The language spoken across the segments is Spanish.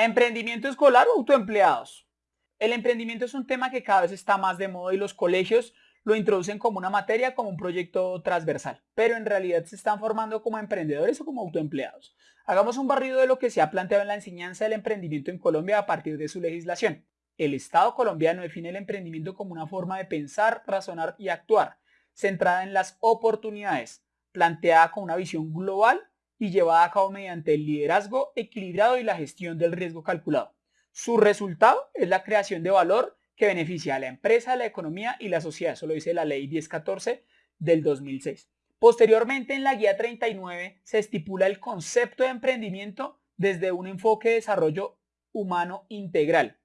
Emprendimiento escolar o autoempleados. El emprendimiento es un tema que cada vez está más de moda y los colegios lo introducen como una materia, como un proyecto transversal, pero en realidad se están formando como emprendedores o como autoempleados. Hagamos un barrido de lo que se ha planteado en la enseñanza del emprendimiento en Colombia a partir de su legislación. El Estado colombiano define el emprendimiento como una forma de pensar, razonar y actuar, centrada en las oportunidades, planteada con una visión global y llevada a cabo mediante el liderazgo equilibrado y la gestión del riesgo calculado. Su resultado es la creación de valor que beneficia a la empresa, la economía y la sociedad. Eso lo dice la ley 1014 del 2006. Posteriormente, en la guía 39 se estipula el concepto de emprendimiento desde un enfoque de desarrollo humano integral,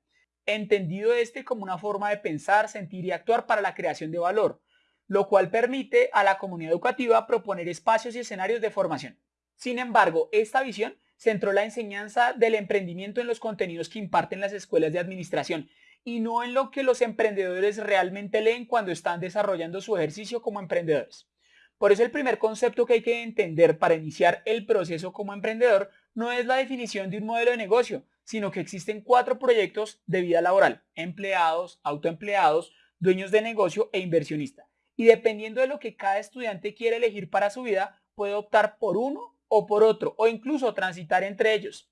entendido este como una forma de pensar, sentir y actuar para la creación de valor, lo cual permite a la comunidad educativa proponer espacios y escenarios de formación. Sin embargo, esta visión centró la enseñanza del emprendimiento en los contenidos que imparten las escuelas de administración y no en lo que los emprendedores realmente leen cuando están desarrollando su ejercicio como emprendedores. Por eso el primer concepto que hay que entender para iniciar el proceso como emprendedor no es la definición de un modelo de negocio, sino que existen cuatro proyectos de vida laboral, empleados, autoempleados, dueños de negocio e inversionista. Y dependiendo de lo que cada estudiante quiere elegir para su vida, puede optar por uno o por otro, o incluso transitar entre ellos.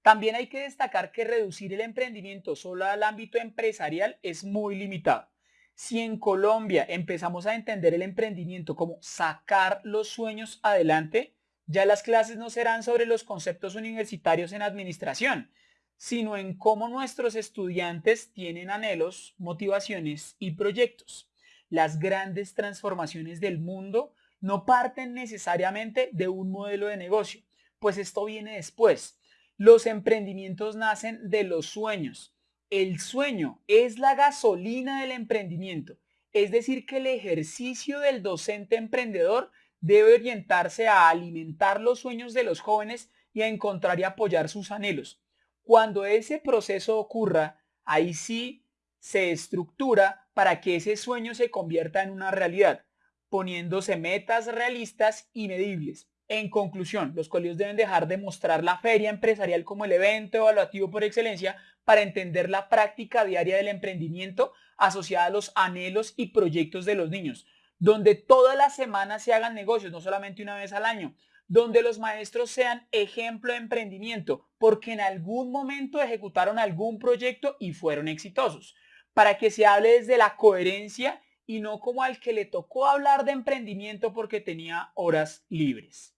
También hay que destacar que reducir el emprendimiento solo al ámbito empresarial es muy limitado. Si en Colombia empezamos a entender el emprendimiento como sacar los sueños adelante, ya las clases no serán sobre los conceptos universitarios en administración, sino en cómo nuestros estudiantes tienen anhelos, motivaciones y proyectos. Las grandes transformaciones del mundo no parten necesariamente de un modelo de negocio, pues esto viene después. Los emprendimientos nacen de los sueños. El sueño es la gasolina del emprendimiento, es decir, que el ejercicio del docente emprendedor debe orientarse a alimentar los sueños de los jóvenes y a encontrar y apoyar sus anhelos. Cuando ese proceso ocurra, ahí sí se estructura para que ese sueño se convierta en una realidad poniéndose metas realistas y medibles. En conclusión, los colegios deben dejar de mostrar la feria empresarial como el evento evaluativo por excelencia para entender la práctica diaria del emprendimiento asociada a los anhelos y proyectos de los niños, donde todas las semanas se hagan negocios, no solamente una vez al año, donde los maestros sean ejemplo de emprendimiento, porque en algún momento ejecutaron algún proyecto y fueron exitosos, para que se hable desde la coherencia y no como al que le tocó hablar de emprendimiento porque tenía horas libres.